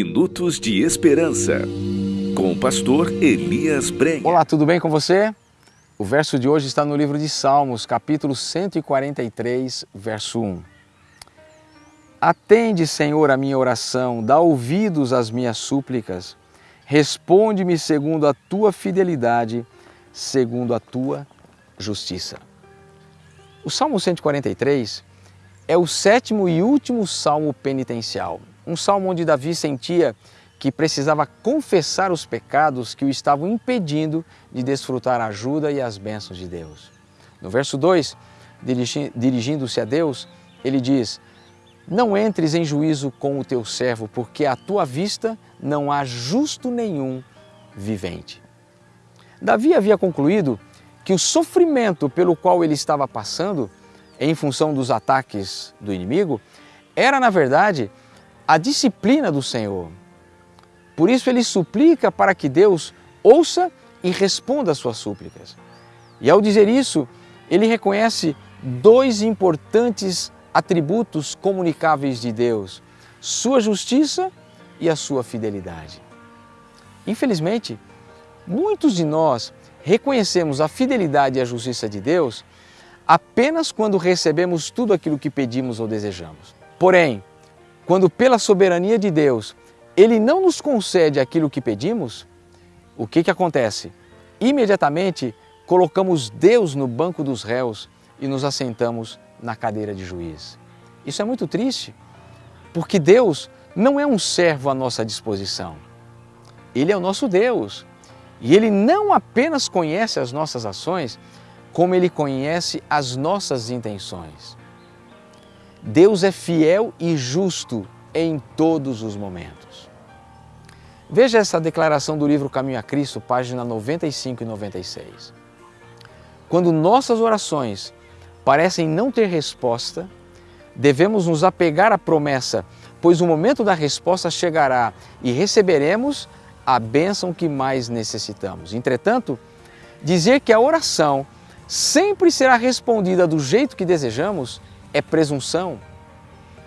Minutos de Esperança, com o pastor Elias Brenha. Olá, tudo bem com você? O verso de hoje está no livro de Salmos, capítulo 143, verso 1. Atende, Senhor, a minha oração, dá ouvidos às minhas súplicas, responde-me segundo a tua fidelidade, segundo a tua justiça. O Salmo 143 é o sétimo e último salmo penitencial. Um salmo onde Davi sentia que precisava confessar os pecados que o estavam impedindo de desfrutar a ajuda e as bênçãos de Deus. No verso 2, dirigindo-se a Deus, ele diz: Não entres em juízo com o teu servo, porque à tua vista não há justo nenhum vivente. Davi havia concluído que o sofrimento pelo qual ele estava passando em função dos ataques do inimigo, era na verdade a disciplina do Senhor. Por isso ele suplica para que Deus ouça e responda às suas súplicas. E ao dizer isso, ele reconhece dois importantes atributos comunicáveis de Deus: sua justiça e a sua fidelidade. Infelizmente, muitos de nós reconhecemos a fidelidade e a justiça de Deus apenas quando recebemos tudo aquilo que pedimos ou desejamos. Porém, quando pela soberania de Deus Ele não nos concede aquilo que pedimos, o que, que acontece? Imediatamente colocamos Deus no banco dos réus e nos assentamos na cadeira de juiz. Isso é muito triste, porque Deus não é um servo à nossa disposição. Ele é o nosso Deus. E Ele não apenas conhece as nossas ações, como Ele conhece as nossas intenções. Deus é fiel e justo em todos os momentos. Veja essa declaração do livro Caminho a Cristo, página 95 e 96. Quando nossas orações parecem não ter resposta, devemos nos apegar à promessa, pois o momento da resposta chegará e receberemos a bênção que mais necessitamos. Entretanto, dizer que a oração sempre será respondida do jeito que desejamos é presunção.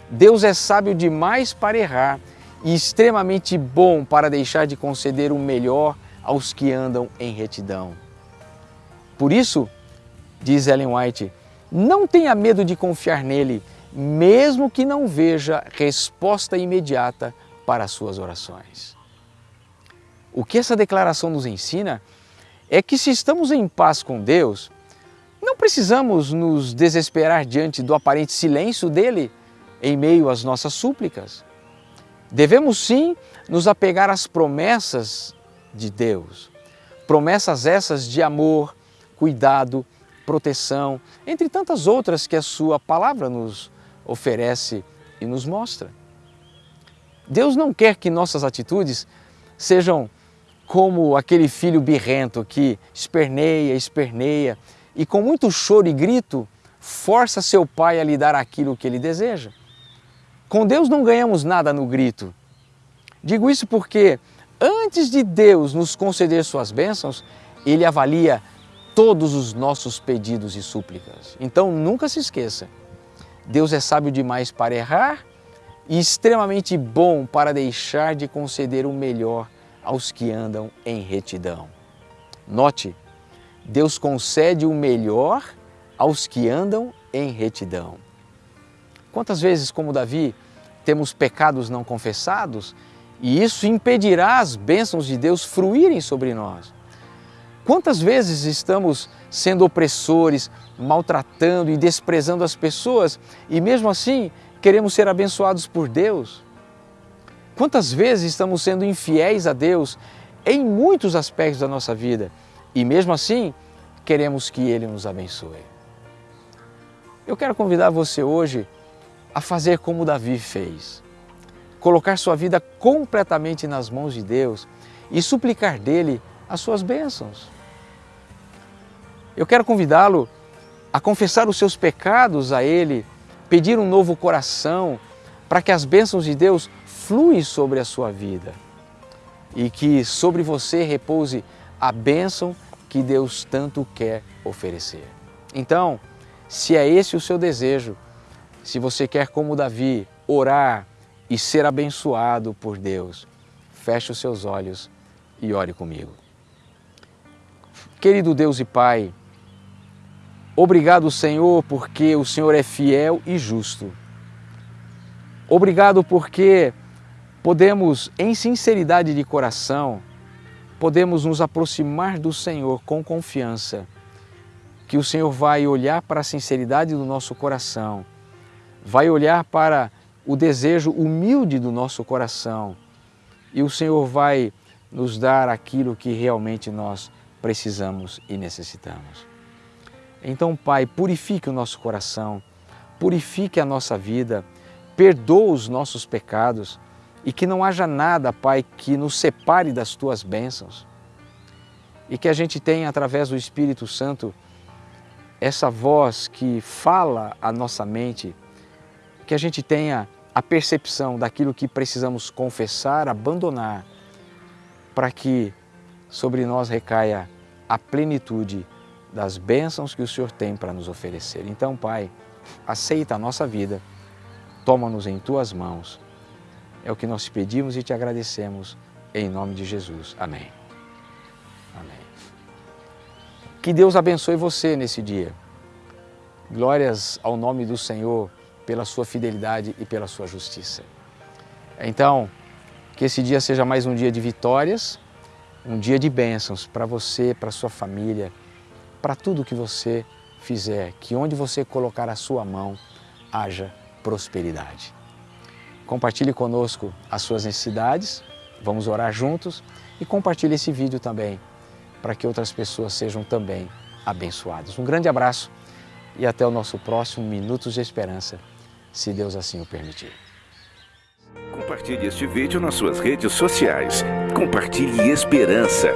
Deus é sábio demais para errar e extremamente bom para deixar de conceder o melhor aos que andam em retidão. Por isso, diz Ellen White, não tenha medo de confiar nele, mesmo que não veja resposta imediata para as suas orações. O que essa declaração nos ensina é que se estamos em paz com Deus, precisamos nos desesperar diante do aparente silêncio dele em meio às nossas súplicas. Devemos sim nos apegar às promessas de Deus. Promessas essas de amor, cuidado, proteção, entre tantas outras que a Sua palavra nos oferece e nos mostra. Deus não quer que nossas atitudes sejam como aquele filho birrento que esperneia, esperneia e com muito choro e grito força seu pai a lhe dar aquilo que ele deseja. Com Deus não ganhamos nada no grito. Digo isso porque antes de Deus nos conceder suas bênçãos, Ele avalia todos os nossos pedidos e súplicas. Então nunca se esqueça, Deus é sábio demais para errar e extremamente bom para deixar de conceder o melhor aos que andam em retidão. Note, Deus concede o melhor aos que andam em retidão. Quantas vezes, como Davi, temos pecados não confessados e isso impedirá as bênçãos de Deus fruírem sobre nós? Quantas vezes estamos sendo opressores, maltratando e desprezando as pessoas e mesmo assim queremos ser abençoados por Deus? Quantas vezes estamos sendo infiéis a Deus em muitos aspectos da nossa vida e mesmo assim, queremos que Ele nos abençoe. Eu quero convidar você hoje a fazer como Davi fez. Colocar sua vida completamente nas mãos de Deus e suplicar dele as suas bênçãos. Eu quero convidá-lo a confessar os seus pecados a Ele, pedir um novo coração para que as bênçãos de Deus fluem sobre a sua vida e que sobre você repouse a bênção que Deus tanto quer oferecer. Então, se é esse o seu desejo, se você quer, como Davi, orar e ser abençoado por Deus, feche os seus olhos e ore comigo. Querido Deus e Pai, obrigado Senhor porque o Senhor é fiel e justo. Obrigado porque podemos, em sinceridade de coração, podemos nos aproximar do Senhor com confiança, que o Senhor vai olhar para a sinceridade do nosso coração, vai olhar para o desejo humilde do nosso coração e o Senhor vai nos dar aquilo que realmente nós precisamos e necessitamos. Então, Pai, purifique o nosso coração, purifique a nossa vida, perdoa os nossos pecados e que não haja nada, Pai, que nos separe das Tuas bênçãos e que a gente tenha, através do Espírito Santo, essa voz que fala a nossa mente, que a gente tenha a percepção daquilo que precisamos confessar, abandonar, para que sobre nós recaia a plenitude das bênçãos que o Senhor tem para nos oferecer. Então, Pai, aceita a nossa vida, toma-nos em Tuas mãos. É o que nós pedimos e te agradecemos, em nome de Jesus. Amém. Amém. Que Deus abençoe você nesse dia. Glórias ao nome do Senhor pela sua fidelidade e pela sua justiça. Então, que esse dia seja mais um dia de vitórias, um dia de bênçãos para você, para sua família, para tudo que você fizer, que onde você colocar a sua mão, haja prosperidade. Compartilhe conosco as suas necessidades, vamos orar juntos e compartilhe esse vídeo também, para que outras pessoas sejam também abençoadas. Um grande abraço e até o nosso próximo Minutos de Esperança, se Deus assim o permitir. Compartilhe este vídeo nas suas redes sociais. Compartilhe esperança.